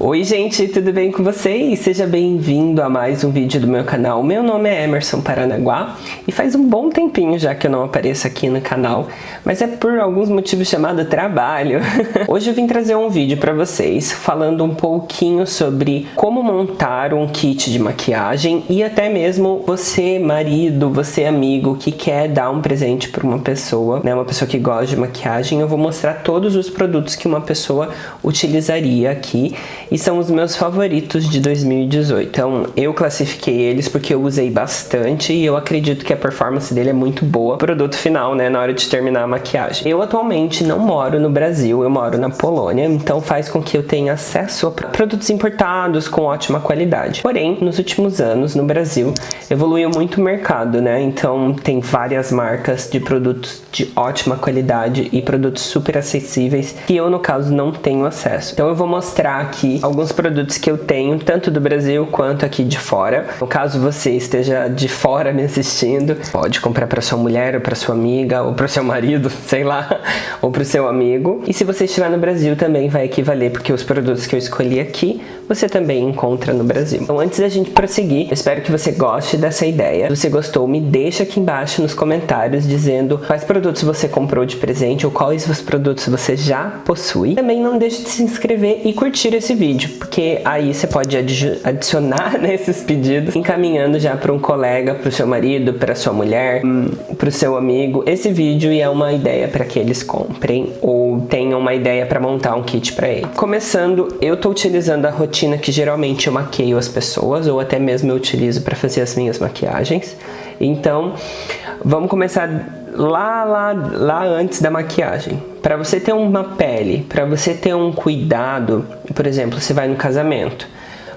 Oi gente, tudo bem com vocês? Seja bem-vindo a mais um vídeo do meu canal. Meu nome é Emerson Paranaguá e faz um bom tempinho já que eu não apareço aqui no canal, mas é por alguns motivos chamado trabalho. Hoje eu vim trazer um vídeo para vocês falando um pouquinho sobre como montar um kit de maquiagem e até mesmo você, marido, você amigo que quer dar um presente para uma pessoa, né, uma pessoa que gosta de maquiagem, eu vou mostrar todos os produtos que uma pessoa utilizaria aqui e são os meus favoritos de 2018. Então eu classifiquei eles porque eu usei bastante e eu acredito que a performance dele é muito boa. Produto final, né, na hora de terminar a maquiagem. Eu atualmente não moro no Brasil, eu moro na Polônia, então faz com que eu tenha acesso a produtos importados com ótima qualidade. Porém, nos últimos anos no Brasil evoluiu muito o mercado, né? Então tem várias marcas de produtos de ótima qualidade e produtos super acessíveis que eu no caso não tenho acesso. Então eu vou mostrar aqui aqui alguns produtos que eu tenho, tanto do Brasil quanto aqui de fora. No caso você esteja de fora me assistindo, pode comprar para sua mulher, ou para sua amiga, ou para seu marido, sei lá, ou para o seu amigo. E se você estiver no Brasil também vai equivaler, porque os produtos que eu escolhi aqui, você também encontra no Brasil. Então antes da gente prosseguir, espero que você goste dessa ideia. Se você gostou, me deixa aqui embaixo nos comentários dizendo quais produtos você comprou de presente ou quais os produtos você já possui. Também não deixe de se inscrever e curtir esse vídeo, porque aí você pode adicionar nesses pedidos, encaminhando já para um colega, para o seu marido, para sua mulher, para o seu amigo. Esse vídeo é uma ideia para que eles comprem ou tenham uma ideia para montar um kit para ele. Começando, eu estou utilizando a rotina que geralmente eu maqueio as pessoas ou até mesmo eu utilizo para fazer as minhas maquiagens. Então, vamos começar lá, lá, lá antes da maquiagem. Para você ter uma pele, para você ter um cuidado, por exemplo, você vai no casamento,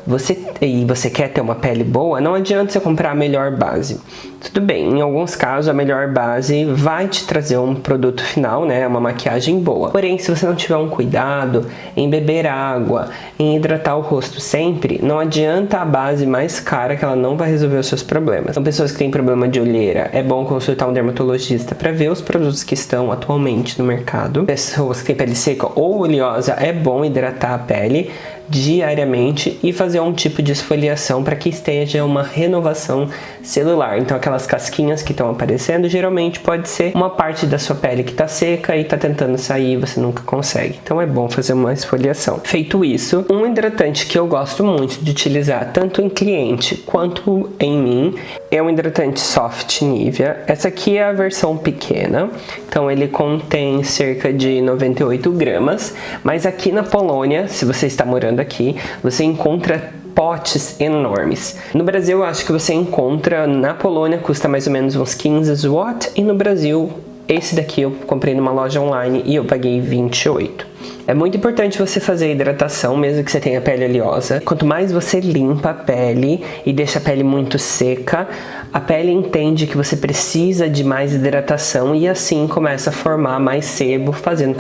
você, e você quer ter uma pele boa, não adianta você comprar a melhor base. Tudo bem, em alguns casos a melhor base vai te trazer um produto final, né, uma maquiagem boa. Porém, se você não tiver um cuidado em beber água, em hidratar o rosto sempre, não adianta a base mais cara que ela não vai resolver os seus problemas. São pessoas que têm problema de olheira, é bom consultar um dermatologista para ver os produtos que estão atualmente no mercado. Pessoas que têm pele seca ou oleosa, é bom hidratar a pele diariamente e fazer um tipo de esfoliação para que esteja uma renovação celular. Então aquelas casquinhas que estão aparecendo geralmente pode ser uma parte da sua pele que está seca e está tentando sair você nunca consegue. Então é bom fazer uma esfoliação. Feito isso, um hidratante que eu gosto muito de utilizar tanto em cliente quanto em mim é um hidratante Soft Nivea. Essa aqui é a versão pequena, então ele contém cerca de 98 gramas, mas aqui na Polônia, se você está morando aqui, você encontra potes enormes. No Brasil, eu acho que você encontra, na Polônia custa mais ou menos uns 15 zloty e no Brasil, esse daqui eu comprei numa loja online e eu paguei 28. É muito importante você fazer hidratação, mesmo que você tenha pele oleosa. Quanto mais você limpa a pele e deixa a pele muito seca, a pele entende que você precisa de mais hidratação e assim começa a formar mais sebo, fazendo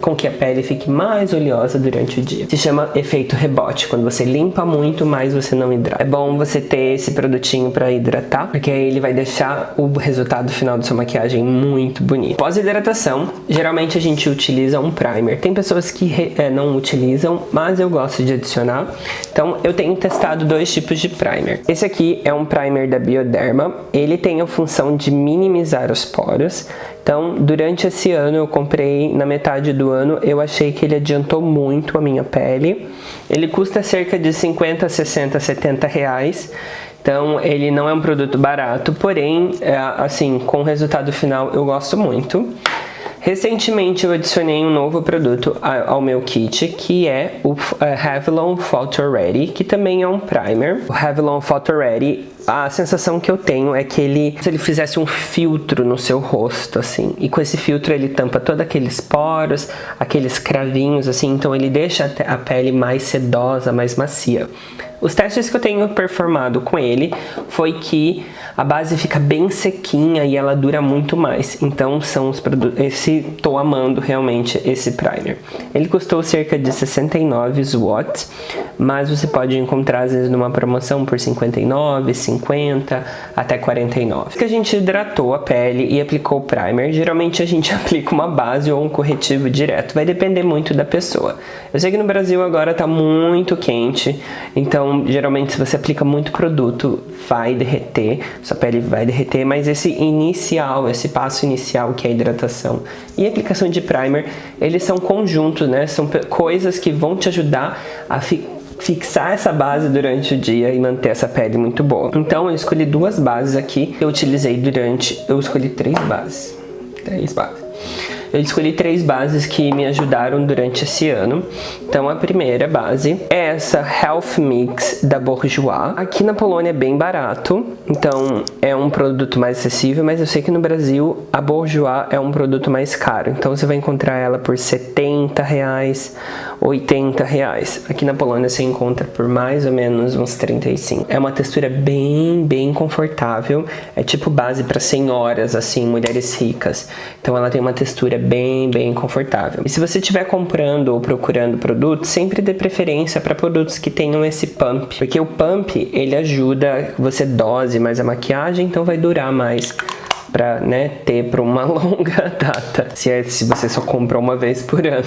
com que a pele fique mais oleosa durante o dia. Se chama efeito rebote, quando você limpa muito, mais você não hidrata. É bom você ter esse produtinho para hidratar, porque aí ele vai deixar o resultado final da sua maquiagem muito bonito. Pós-hidratação, geralmente a gente utiliza um primer. Tem pessoas que é, não utilizam, mas eu gosto de adicionar. Então eu tenho testado dois tipos de primer. Esse aqui é um primer da Bioderma, ele tem a função de minimizar os poros. Então, durante esse ano eu comprei, na metade do ano, eu achei que ele adiantou muito a minha pele. Ele custa cerca de 50, 60, 70 reais. Então, ele não é um produto barato, porém, é, assim, com o resultado final eu gosto muito. Recentemente eu adicionei um novo produto ao meu kit, que é o é, Revlon Photo Ready, que também é um primer. O Revlon Photo Ready, a sensação que eu tenho é que ele, se ele fizesse um filtro no seu rosto, assim, e com esse filtro ele tampa todos aqueles poros, aqueles cravinhos, assim, então ele deixa a pele mais sedosa, mais macia. Os testes que eu tenho performado com ele foi que a base fica bem sequinha e ela dura muito mais. Então são os produtos, esse tô amando realmente esse primer. Ele custou cerca de 69 watts, mas você pode encontrar às vezes numa promoção por 59, 50 50 até 49. Que a gente hidratou a pele e aplicou o primer, geralmente a gente aplica uma base ou um corretivo direto, vai depender muito da pessoa. Eu sei que no Brasil agora tá muito quente, então geralmente se você aplica muito produto, vai derreter, sua pele vai derreter, mas esse inicial, esse passo inicial que é a hidratação e a aplicação de primer, eles são conjuntos, né? São coisas que vão te ajudar a ficar fixar essa base durante o dia e manter essa pele muito boa. Então eu escolhi duas bases aqui, eu utilizei durante, eu escolhi três bases, três bases. Eu escolhi três bases que me ajudaram durante esse ano. Então a primeira base é essa Health Mix da Bourjois. Aqui na Polônia é bem barato, então é um produto mais acessível, mas eu sei que no Brasil a Bourjois é um produto mais caro. Então você vai encontrar ela por 70 reais, 80 reais. Aqui na Polônia você encontra por mais ou menos uns 35. É uma textura bem, bem confortável. É tipo base para senhoras, assim, mulheres ricas. Então ela tem uma textura bem, bem confortável. E se você estiver comprando ou procurando produtos, sempre dê preferência para produtos que tenham esse pump, porque o pump ele ajuda você dose mais a maquiagem, então vai durar mais para né, ter para uma longa data, se, é, se você só compra uma vez por ano.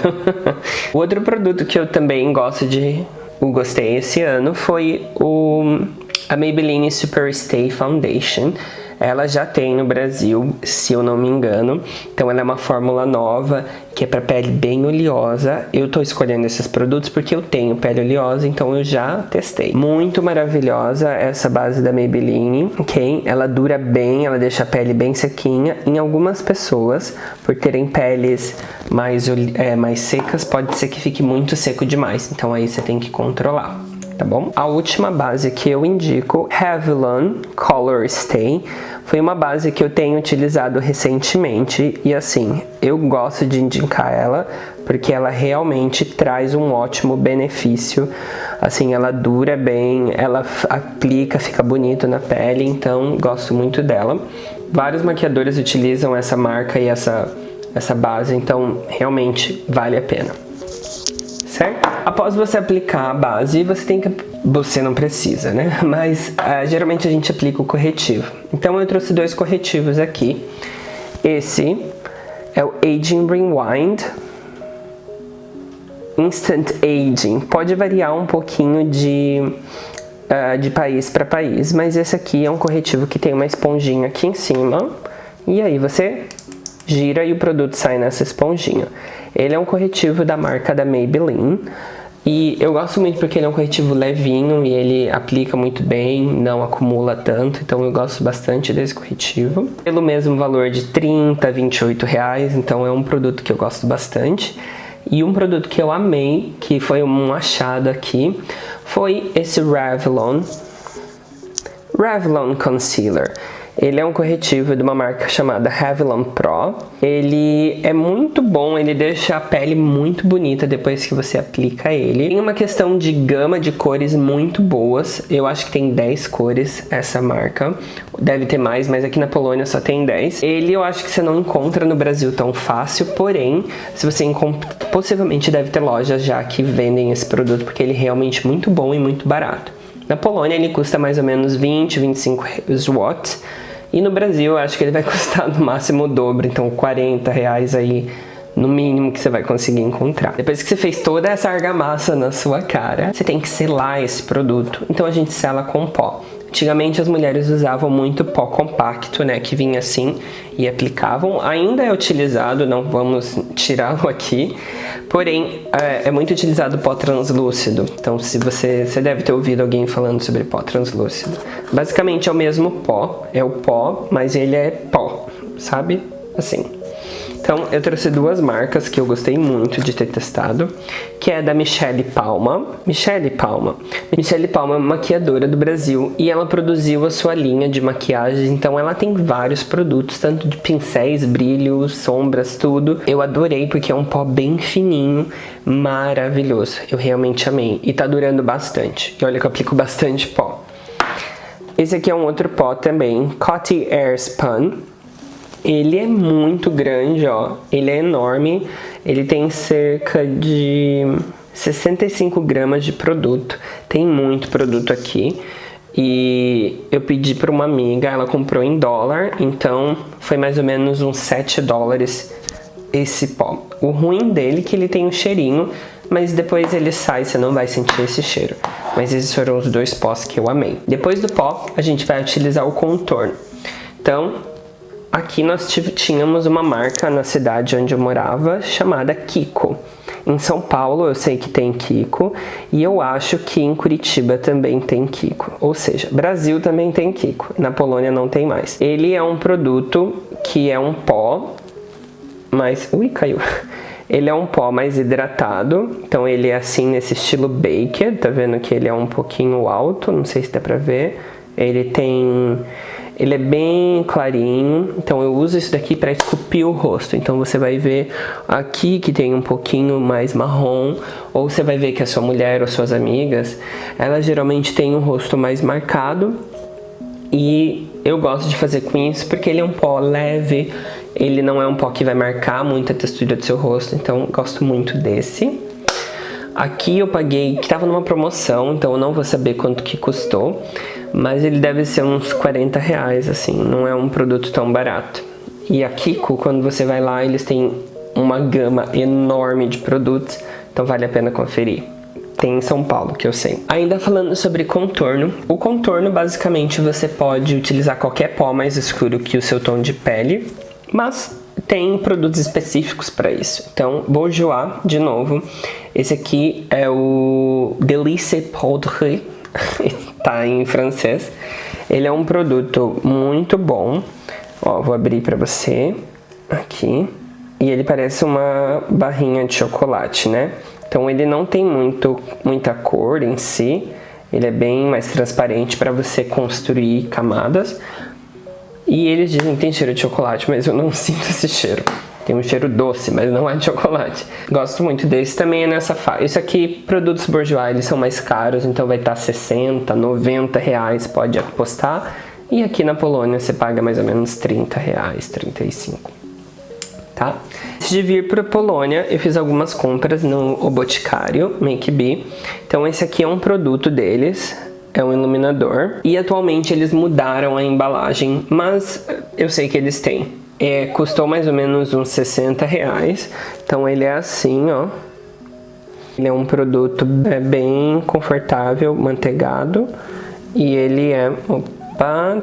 o outro produto que eu também gosto de, o gostei esse ano foi o a Maybelline Superstay Foundation. Ela já tem no Brasil, se eu não me engano. Então ela é uma fórmula nova, que é para pele bem oleosa. Eu tô escolhendo esses produtos porque eu tenho pele oleosa, então eu já testei. Muito maravilhosa essa base da Maybelline, ok? Ela dura bem, ela deixa a pele bem sequinha. Em algumas pessoas, por terem peles mais, é, mais secas, pode ser que fique muito seco demais. Então aí você tem que controlar tá bom? A última base que eu indico, Revlon Color Stay, foi uma base que eu tenho utilizado recentemente e assim, eu gosto de indicar ela porque ela realmente traz um ótimo benefício, assim, ela dura bem, ela aplica, fica bonito na pele, então gosto muito dela. Vários maquiadores utilizam essa marca e essa, essa base, então realmente vale a pena certo? Após você aplicar a base, você tem que... Você não precisa, né? Mas uh, geralmente a gente aplica o corretivo. Então eu trouxe dois corretivos aqui. Esse é o Aging Rewind. Instant Aging. Pode variar um pouquinho de, uh, de país para país, mas esse aqui é um corretivo que tem uma esponjinha aqui em cima. E aí você gira e o produto sai nessa esponjinha. Ele é um corretivo da marca da Maybelline. E eu gosto muito porque ele é um corretivo levinho e ele aplica muito bem, não acumula tanto, então eu gosto bastante desse corretivo. Pelo mesmo valor de 30, 28 reais, então é um produto que eu gosto bastante. E um produto que eu amei, que foi um achado aqui, foi esse Revlon Revlon Concealer. Ele é um corretivo de uma marca chamada Revlon Pro. Ele é muito bom, ele deixa a pele muito bonita depois que você aplica ele. Tem uma questão de gama de cores muito boas. Eu acho que tem 10 cores essa marca. Deve ter mais, mas aqui na Polônia só tem 10. Ele eu acho que você não encontra no Brasil tão fácil, porém, se você encontra, possivelmente deve ter lojas já que vendem esse produto, porque ele é realmente muito bom e muito barato. Na Polônia ele custa mais ou menos 20, 25 watts e no Brasil acho que ele vai custar no máximo o dobro, então 40 reais aí no mínimo que você vai conseguir encontrar. Depois que você fez toda essa argamassa na sua cara, você tem que selar esse produto. Então a gente sela com pó. Antigamente as mulheres usavam muito pó compacto, né, que vinha assim e aplicavam. Ainda é utilizado, não vamos tirá-lo aqui, porém é, é, muito utilizado pó translúcido. Então se você, você deve ter ouvido alguém falando sobre pó translúcido. Basicamente é o mesmo pó, é o pó, mas ele é pó, sabe? Assim. Então, eu trouxe duas marcas que eu gostei muito de ter testado, que é da Michelle Palma. Michelle Palma. Michelle Palma é uma maquiadora do Brasil e ela produziu a sua linha de maquiagem, então ela tem vários produtos, tanto de pincéis, brilhos, sombras, tudo. Eu adorei porque é um pó bem fininho, maravilhoso. Eu realmente amei e tá durando bastante. E olha que eu aplico bastante pó. Esse aqui é um outro pó também, Coty Air Spun. Ele é muito grande, ó. Ele é enorme. Ele tem cerca de 65 gramas de produto. Tem muito produto aqui. e eu pedi para uma amiga, ela comprou em dólar, então foi mais ou menos uns 7 dólares esse pó. O ruim dele é que ele tem um cheirinho, mas depois ele sai, você não vai sentir esse cheiro. Mas esses foram os dois pós que eu amei. Depois do pó, a gente vai utilizar o contorno. Então, aqui nós tínhamos uma marca na cidade onde eu morava, chamada Kiko. Em São Paulo eu sei que tem Kiko e eu acho que em Curitiba também tem Kiko. Ou seja, Brasil também tem Kiko, na Polônia não tem mais. Ele é um produto que é um pó, mas... Ui, caiu. Ele é um pó mais hidratado, então ele é assim nesse estilo Baker, tá vendo que ele é um pouquinho alto, não sei se dá pra ver. Ele tem ele é bem clarinho, então eu uso isso daqui para esculpir o rosto. Então você vai ver aqui que tem um pouquinho mais marrom, ou você vai ver que a sua mulher ou suas amigas, elas geralmente têm um rosto mais marcado. E eu gosto de fazer com isso porque ele é um pó leve, ele não é um pó que vai marcar muito a textura do seu rosto, então gosto muito desse. Aqui eu paguei, que estava numa promoção, então eu não vou saber quanto que custou, mas ele deve ser uns 40 reais, assim, não é um produto tão barato. E a Kiko, quando você vai lá, eles têm uma gama enorme de produtos, então vale a pena conferir. Tem em São Paulo, que eu sei. Ainda falando sobre contorno, o contorno basicamente você pode utilizar qualquer pó mais escuro que o seu tom de pele, mas tem produtos específicos para isso. Então, Bourjois, de novo, esse aqui é o Delice Poudre, tá em francês. Ele é um produto muito bom. Ó, vou abrir para você aqui. E ele parece uma barrinha de chocolate, né? Então ele não tem muito, muita cor em si. Ele é bem mais transparente para você construir camadas. E eles dizem que tem cheiro de chocolate, mas eu não sinto esse cheiro. Tem um cheiro doce, mas não é de chocolate. Gosto muito desse, também é nessa faixa. Isso aqui, produtos Bourjois, eles são mais caros, então vai estar 60, 90 reais, pode apostar. E aqui na Polônia você paga mais ou menos 30 reais, 35. Tá? Antes de vir para a Polônia, eu fiz algumas compras no O Boticário, Make Be. Então esse aqui é um produto deles, é um iluminador. E atualmente eles mudaram a embalagem, mas eu sei que eles têm. É, custou mais ou menos uns 60 reais. Então ele é assim, ó. Ele é um produto é, bem confortável, manteigado. E ele é... Opa,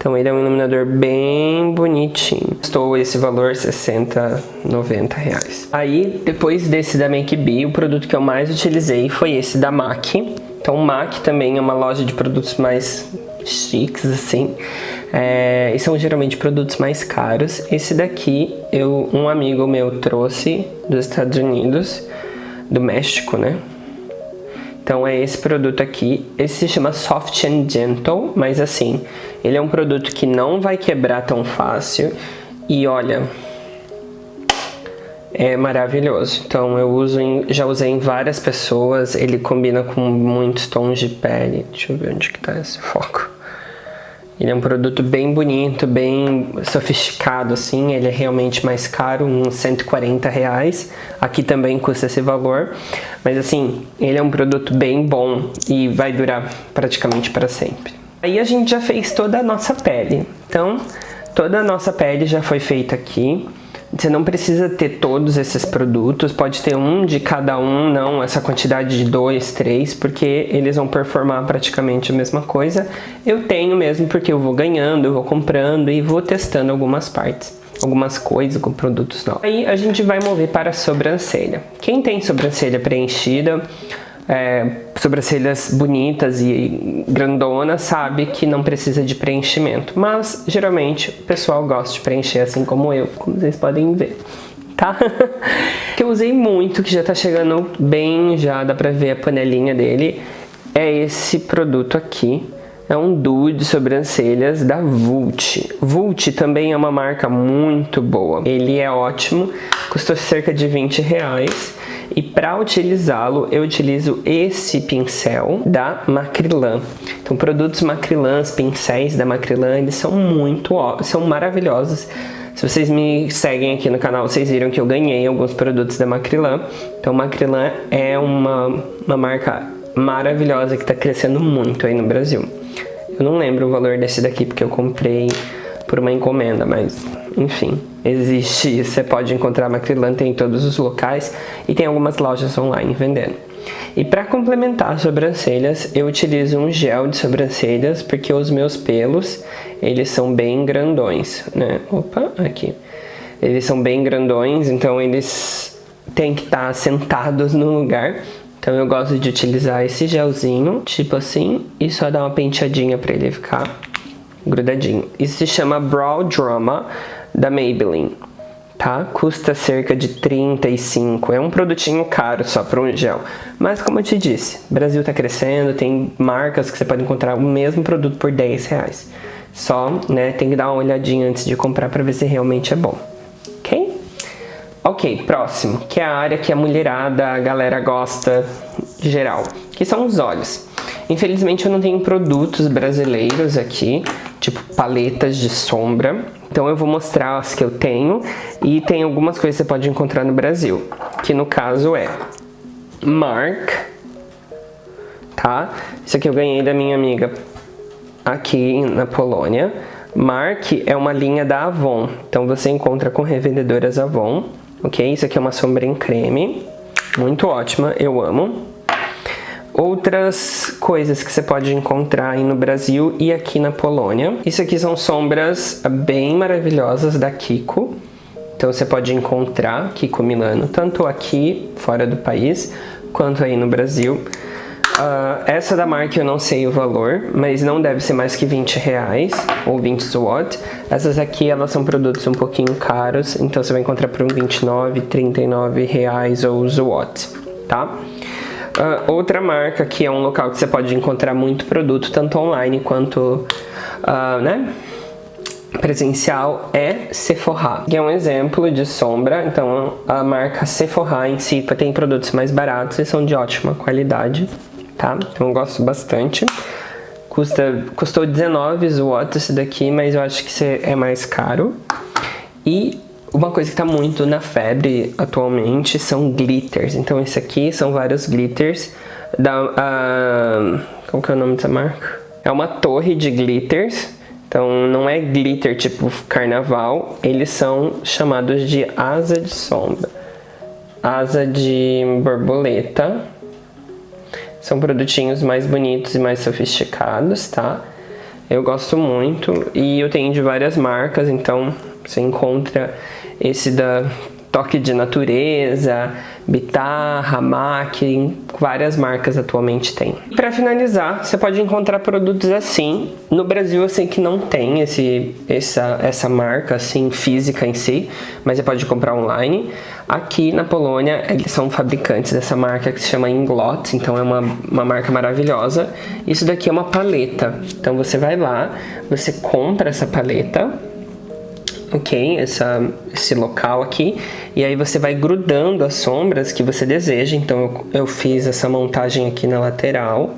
então ele é um iluminador bem bonitinho. Custou esse valor 60, 90 reais. Aí, depois desse da Make Be, o produto que eu mais utilizei foi esse da MAC. Então MAC também é uma loja de produtos mais chiques, assim. É, e são geralmente produtos mais caros. Esse daqui, eu, um amigo meu trouxe dos Estados Unidos, do México, né? Então é esse produto aqui. Esse se chama Soft and Gentle, mas assim, ele é um produto que não vai quebrar tão fácil. E olha, é maravilhoso. Então eu uso em, já usei em várias pessoas, ele combina com muitos tons de pele. Deixa eu ver onde que tá esse foco. Ele é um produto bem bonito, bem sofisticado assim, ele é realmente mais caro, uns 140 reais. Aqui também custa esse valor, mas assim, ele é um produto bem bom e vai durar praticamente para sempre. Aí a gente já fez toda a nossa pele, então toda a nossa pele já foi feita aqui. Você não precisa ter todos esses produtos, pode ter um de cada um, não essa quantidade de dois, três, porque eles vão performar praticamente a mesma coisa. Eu tenho mesmo porque eu vou ganhando, eu vou comprando e vou testando algumas partes algumas coisas com produtos novos. Aí a gente vai mover para a sobrancelha. Quem tem sobrancelha preenchida, é, sobrancelhas bonitas e grandonas sabe que não precisa de preenchimento. Mas, geralmente, o pessoal gosta de preencher assim como eu, como vocês podem ver. Tá? que eu usei muito, que já tá chegando bem, já dá pra ver a panelinha dele. É esse produto aqui. É um duo de sobrancelhas da Vult. Vult também é uma marca muito boa. Ele é ótimo, custou cerca de 20 reais. E para utilizá-lo, eu utilizo esse pincel da Macrilan. Então, produtos Macrilans, pincéis da Macrilan, eles são muito, são maravilhosos. Se vocês me seguem aqui no canal, vocês viram que eu ganhei alguns produtos da Macrilan. Então, Macrilan é uma, uma marca maravilhosa que está crescendo muito aí no Brasil. Eu não lembro o valor desse daqui porque eu comprei por uma encomenda, mas enfim, existe. Você pode encontrar Macrylan em todos os locais e tem algumas lojas online vendendo. E para complementar as sobrancelhas, eu utilizo um gel de sobrancelhas porque os meus pelos, eles são bem grandões, né? Opa, aqui. Eles são bem grandões, então eles têm que estar sentados no lugar. Então eu gosto de utilizar esse gelzinho, tipo assim, e só dar uma penteadinha para ele ficar grudadinho. Isso se chama Brow Drama da Maybelline, tá? Custa cerca de 35, é um produtinho caro só para um gel. Mas como eu te disse, Brasil tá crescendo, tem marcas que você pode encontrar o mesmo produto por 10 reais. Só, né, tem que dar uma olhadinha antes de comprar para ver se realmente é bom. Ok? Ok, próximo, que é a área que a mulherada, a galera gosta geral, que são os olhos. Infelizmente eu não tenho produtos brasileiros aqui, tipo paletas de sombra. Então eu vou mostrar as que eu tenho e tem algumas coisas que você pode encontrar no Brasil, que no caso é Mark, tá? Isso aqui eu ganhei da minha amiga aqui na Polônia. Mark é uma linha da Avon, então você encontra com revendedoras Avon, ok? Isso aqui é uma sombra em creme, muito ótima, eu amo. Outras coisas que você pode encontrar aí no Brasil e aqui na Polônia. Isso aqui são sombras bem maravilhosas da Kiko. Então você pode encontrar Kiko Milano, tanto aqui fora do país, quanto aí no Brasil. Uh, essa da marca eu não sei o valor, mas não deve ser mais que 20 reais ou 20 zloty. Essas aqui elas são produtos um pouquinho caros, então você vai encontrar por uns 29, 39 reais ou zloty, tá? Uh, outra marca que é um local que você pode encontrar muito produto, tanto online quanto uh, né, presencial, é Sephora. Que é um exemplo de sombra, então a marca Sephora em si tem produtos mais baratos e são de ótima qualidade, tá? Então eu gosto bastante. Custa, custou 19 watts esse daqui, mas eu acho que é mais caro. E uma coisa que está muito na febre atualmente são glitters. Então esse aqui são vários glitters da... Qual que é o nome dessa marca? É uma torre de glitters. Então não é glitter tipo carnaval, eles são chamados de asa de sombra. Asa de borboleta. São produtinhos mais bonitos e mais sofisticados, tá? Eu gosto muito e eu tenho de várias marcas, então você encontra esse da Toque de Natureza, Bitarra, MAC, várias marcas atualmente tem. Para finalizar, você pode encontrar produtos assim. No Brasil eu sei que não tem esse, essa, essa marca assim física em si, mas você pode comprar online. Aqui na Polônia eles são fabricantes dessa marca que se chama Inglot, então é uma, uma marca maravilhosa. Isso daqui é uma paleta, então você vai lá, você compra essa paleta, ok? Essa, esse local aqui. E aí você vai grudando as sombras que você deseja. Então eu, eu fiz essa montagem aqui na lateral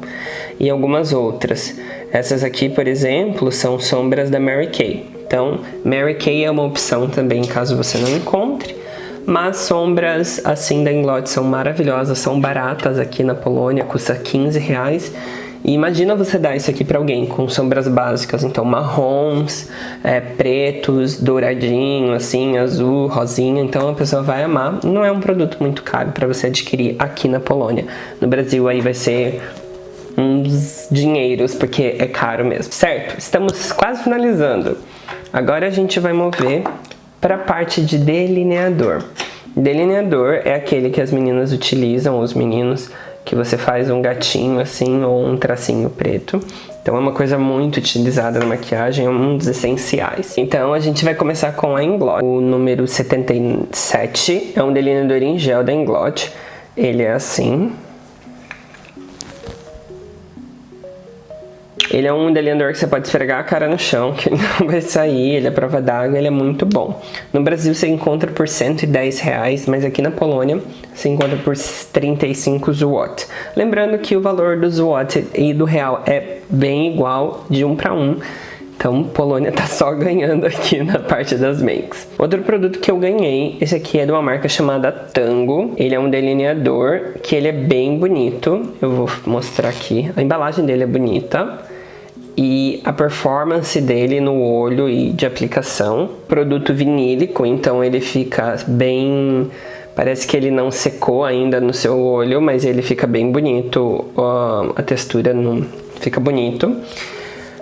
e algumas outras. Essas aqui, por exemplo, são sombras da Mary Kay. Então, Mary Kay é uma opção também, caso você não encontre. Mas sombras assim da Inglot são maravilhosas, são baratas aqui na Polônia, custa 15 reais. E imagina você dar isso aqui para alguém com sombras básicas, então marrons, é, pretos, douradinho, assim, azul, rosinha, então a pessoa vai amar. Não é um produto muito caro para você adquirir aqui na Polônia. No Brasil aí vai ser uns dinheiros, porque é caro mesmo. Certo, estamos quase finalizando. Agora a gente vai mover para a parte de delineador. Delineador é aquele que as meninas utilizam, os meninos, que você faz um gatinho assim ou um tracinho preto. Então é uma coisa muito utilizada na maquiagem, é um dos essenciais. Então a gente vai começar com a Inglot. O número 77 é um delineador em gel da Inglot. Ele é assim, Ele é um delineador que você pode esfregar a cara no chão, que não vai sair, ele é prova d'água, ele é muito bom. No Brasil você encontra por 110 reais, mas aqui na Polônia você encontra por 35 zloty. Lembrando que o valor do zloty e do real é bem igual, de um para um. Então, Polônia tá só ganhando aqui na parte das makes. Outro produto que eu ganhei, esse aqui é de uma marca chamada Tango. Ele é um delineador que ele é bem bonito. Eu vou mostrar aqui. A embalagem dele é bonita e a performance dele no olho e de aplicação. Produto vinílico, então ele fica bem... Parece que ele não secou ainda no seu olho, mas ele fica bem bonito, a textura fica bonito.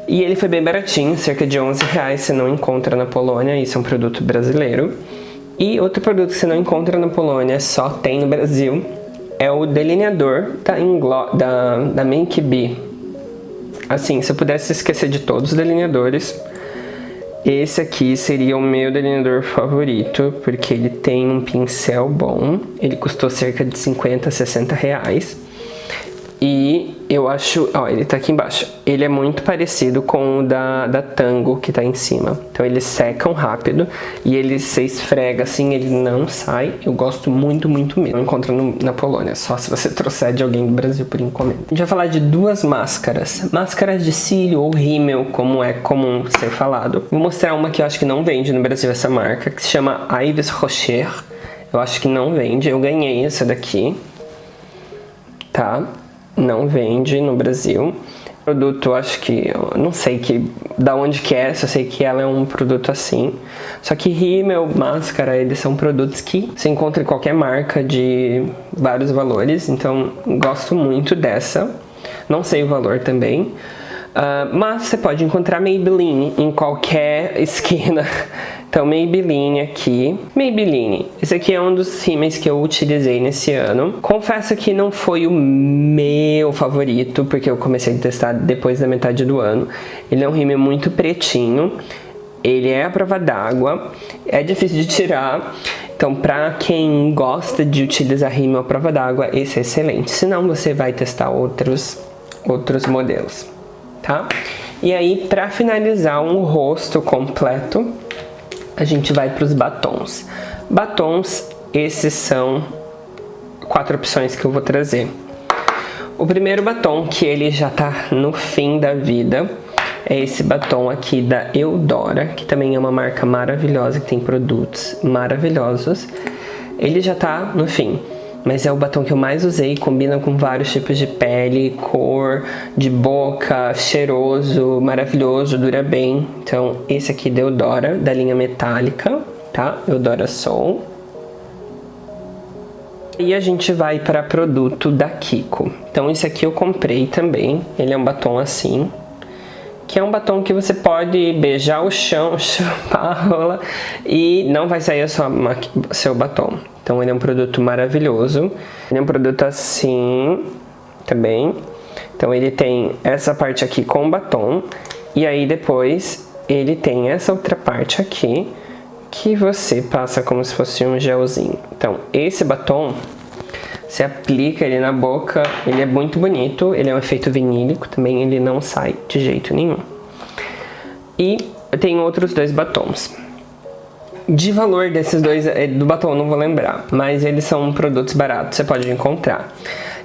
E ele foi bem baratinho, cerca de 11 reais, você não encontra na Polônia, isso é um produto brasileiro. E outro produto que você não encontra na Polônia, só tem no Brasil, é o delineador da, Inglo da, da Make Be. Assim, se eu pudesse esquecer de todos os delineadores, esse aqui seria o meu delineador favorito, porque ele tem um pincel bom, ele custou cerca de 50, 60 reais. E eu acho, ó, ele tá aqui embaixo. Ele é muito parecido com o da, da Tango que tá em cima. Então eles secam rápido e ele se esfrega assim, ele não sai. Eu gosto muito, muito mesmo. Não encontra no, na Polônia, só se você trouxer de alguém do Brasil por encomenda. A gente vai falar de duas máscaras. Máscaras de cílio ou rímel, como é comum ser falado. Vou mostrar uma que eu acho que não vende no Brasil, essa marca, que se chama Ives Rocher. Eu acho que não vende, eu ganhei essa daqui. Tá? Não vende no Brasil. Produto, acho que, não sei que, da onde que é, só sei que ela é um produto assim. Só que rímel, máscara, eles são produtos que se encontra em qualquer marca de vários valores, então gosto muito dessa. Não sei o valor também. Uh, mas você pode encontrar Maybelline em qualquer esquina então, Maybelline aqui. Maybelline. Esse aqui é um dos rímels que eu utilizei nesse ano. Confesso que não foi o meu favorito, porque eu comecei a testar depois da metade do ano. Ele é um rímel muito pretinho. Ele é a prova d'água. É difícil de tirar. Então, para quem gosta de utilizar rímel à prova d'água, esse é excelente. Senão, você vai testar outros, outros modelos, tá? E aí, para finalizar um rosto completo, a gente vai para os batons. Batons, esses são quatro opções que eu vou trazer. O primeiro batom, que ele já tá no fim da vida, é esse batom aqui da Eudora, que também é uma marca maravilhosa, que tem produtos maravilhosos. Ele já tá no fim mas é o batom que eu mais usei, combina com vários tipos de pele, cor, de boca, cheiroso, maravilhoso, dura bem. Então esse aqui da Eudora, da linha metálica, tá? Eudora Soul. E a gente vai para produto da Kiko. Então esse aqui eu comprei também, ele é um batom assim, que é um batom que você pode beijar o chão, chupar a rola e não vai sair o seu batom. Então ele é um produto maravilhoso. Ele é um produto assim também. Então ele tem essa parte aqui com batom e aí depois ele tem essa outra parte aqui que você passa como se fosse um gelzinho. Então esse batom você aplica ele na boca, ele é muito bonito, ele é um efeito vinílico também, ele não sai de jeito nenhum. E eu tenho outros dois batons. De valor desses dois, é, do batom não vou lembrar, mas eles são produtos baratos, você pode encontrar.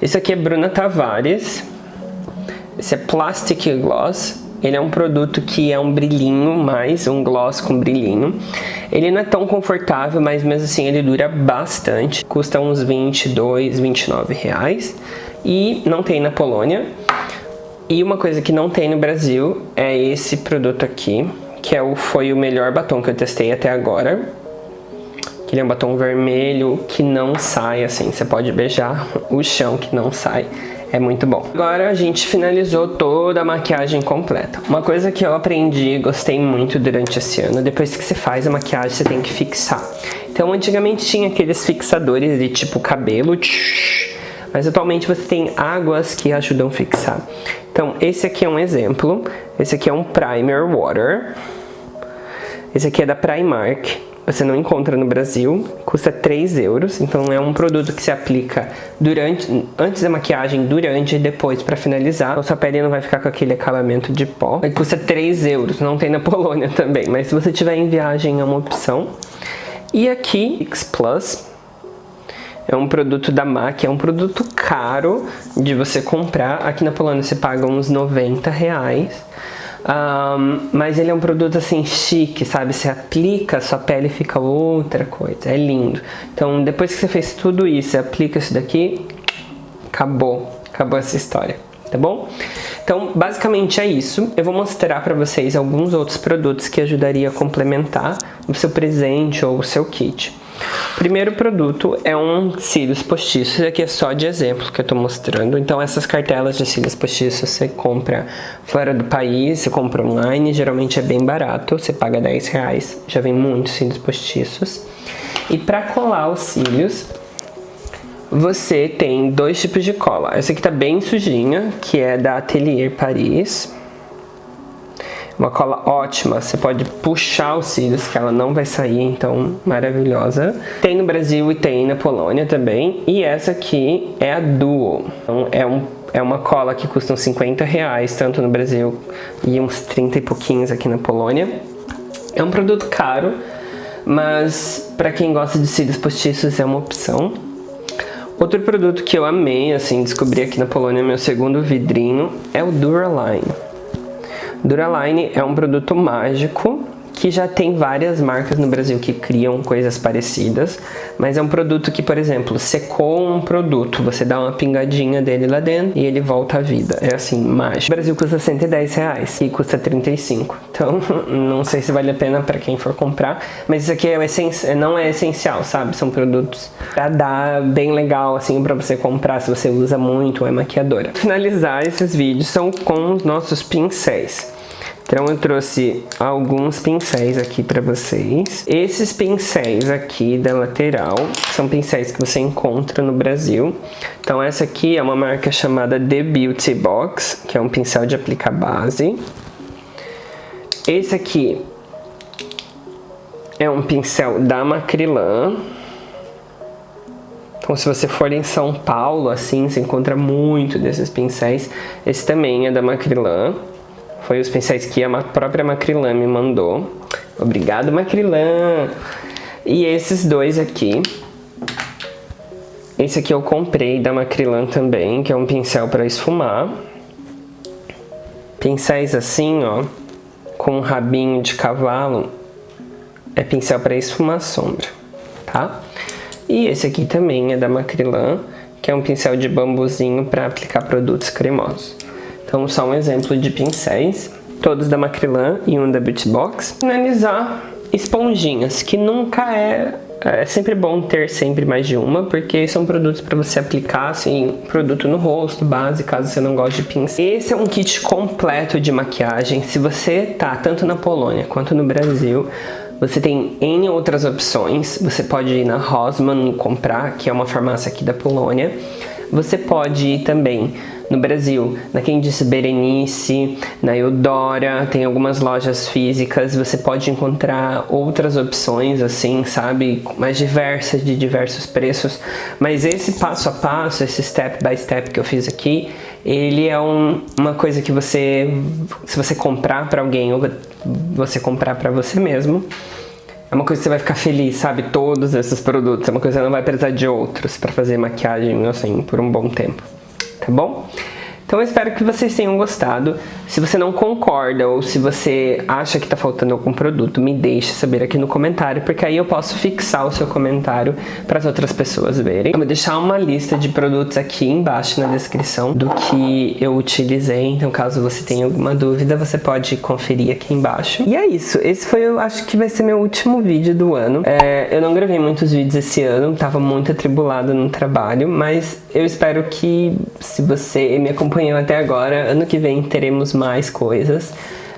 Esse aqui é Bruna Tavares, esse é Plastic Gloss, ele é um produto que é um brilhinho mais, um gloss com brilhinho. Ele não é tão confortável, mas mesmo assim ele dura bastante. Custa uns 22, 29 reais. E não tem na Polônia. E uma coisa que não tem no Brasil é esse produto aqui, que é o, foi o melhor batom que eu testei até agora. Ele é um batom vermelho que não sai assim, você pode beijar o chão que não sai. É muito bom. Agora a gente finalizou toda a maquiagem completa. Uma coisa que eu aprendi e gostei muito durante esse ano, depois que você faz a maquiagem, você tem que fixar. Então antigamente tinha aqueles fixadores de tipo cabelo, mas atualmente você tem águas que ajudam a fixar. Então esse aqui é um exemplo, esse aqui é um Primer Water, esse aqui é da Primark, você não encontra no Brasil, custa 3 euros, então é um produto que se aplica durante, antes da maquiagem, durante e depois para finalizar. Então sua pele não vai ficar com aquele acabamento de pó. Ele custa 3 euros, não tem na Polônia também, mas se você tiver em viagem é uma opção. E aqui, X Plus, é um produto da MAC, é um produto caro de você comprar. Aqui na Polônia você paga uns 90 reais. Um, mas ele é um produto assim chique, sabe? Você aplica, sua pele fica outra coisa. É lindo. Então, depois que você fez tudo isso, você aplica isso daqui, acabou. Acabou essa história, tá bom? Então, basicamente é isso. Eu vou mostrar para vocês alguns outros produtos que ajudaria a complementar o seu presente ou o seu kit. Primeiro produto é um cílios postiços, aqui é só de exemplo que eu estou mostrando. Então essas cartelas de cílios postiços você compra fora do país, você compra online, geralmente é bem barato, você paga 10 reais, já vem muitos cílios postiços. E para colar os cílios, você tem dois tipos de cola. Essa aqui tá bem sujinha, que é da Atelier Paris. Uma cola ótima, você pode puxar os cílios que ela não vai sair, então maravilhosa. Tem no Brasil e tem na Polônia também. E essa aqui é a Duo. Então, é, um, é uma cola que custa uns 50 reais, tanto no Brasil e uns 30 e pouquinhos aqui na Polônia. É um produto caro, mas para quem gosta de cílios postiços é uma opção. Outro produto que eu amei, assim, descobri aqui na Polônia, meu segundo vidrinho, é o Duraline. Duraline é um produto mágico que já tem várias marcas no Brasil que criam coisas parecidas, mas é um produto que, por exemplo, secou um produto, você dá uma pingadinha dele lá dentro e ele volta à vida. É assim, mágico. No Brasil custa 110 reais e custa 35. Então, não sei se vale a pena para quem for comprar, mas isso aqui é não é essencial, sabe? São produtos para dar bem legal, assim, para você comprar se você usa muito ou é maquiadora. Finalizar esses vídeos são com os nossos pincéis. Então eu trouxe alguns pincéis aqui para vocês. Esses pincéis aqui da lateral são pincéis que você encontra no Brasil. Então essa aqui é uma marca chamada The Beauty Box, que é um pincel de aplicar base. Esse aqui é um pincel da Macrylan. Então se você for em São Paulo, assim, você encontra muito desses pincéis. Esse também é da Macrylan. Foi os pincéis que a própria Macrylan me mandou. Obrigado, Macrylan! E esses dois aqui. Esse aqui eu comprei da Macrylan também, que é um pincel para esfumar. Pincéis assim, ó, com um rabinho de cavalo, é pincel para esfumar sombra, tá? E esse aqui também é da Macrylan, que é um pincel de bambuzinho para aplicar produtos cremosos. Então só um exemplo de pincéis, todos da Macrylan e um da Beauty Box. Finalizar esponjinhas, que nunca é é sempre bom ter sempre mais de uma, porque são produtos para você aplicar, assim, produto no rosto, base, caso você não goste de pincel. Esse é um kit completo de maquiagem. Se você tá tanto na Polônia quanto no Brasil, você tem N outras opções. Você pode ir na Rossmann comprar, que é uma farmácia aqui da Polônia. Você pode ir também no Brasil, na quem disse Berenice, na Eudora, tem algumas lojas físicas, você pode encontrar outras opções assim, sabe, mais diversas, de diversos preços, mas esse passo a passo, esse step by step que eu fiz aqui, ele é um, uma coisa que você, se você comprar para alguém ou você comprar para você mesmo, é uma coisa que você vai ficar feliz, sabe? Todos esses produtos. É uma coisa que você não vai precisar de outros para fazer maquiagem, assim, por um bom tempo tá bom? Então eu espero que vocês tenham gostado. Se você não concorda ou se você acha que está faltando algum produto, me deixe saber aqui no comentário, porque aí eu posso fixar o seu comentário para as outras pessoas verem. Eu vou deixar uma lista de produtos aqui embaixo na descrição do que eu utilizei, então caso você tenha alguma dúvida, você pode conferir aqui embaixo. E é isso, esse foi, eu acho que vai ser meu último vídeo do ano. É, eu não gravei muitos vídeos esse ano, tava muito atribulado no trabalho, mas eu espero que se você me acompanhou até agora, ano que vem teremos mais coisas,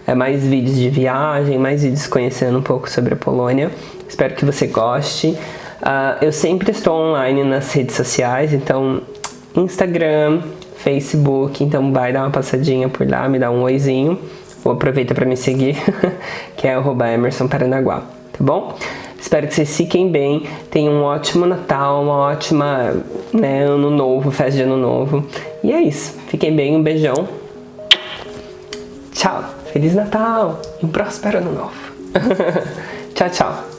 é, mais vídeos de viagem, mais vídeos conhecendo um pouco sobre a Polônia. Espero que você goste. Uh, eu sempre estou online nas redes sociais, então Instagram, Facebook, então vai dar uma passadinha por lá, me dá um oizinho. Ou aproveita para me seguir, que é arroba Emerson Paranaguá, tá bom? Espero que vocês fiquem bem, tenham um ótimo Natal, uma ótima né, Ano Novo, festa de Ano Novo. E é isso, fiquem bem, um beijão. Tchau, Feliz Natal e um próspero Ano Novo. tchau, tchau.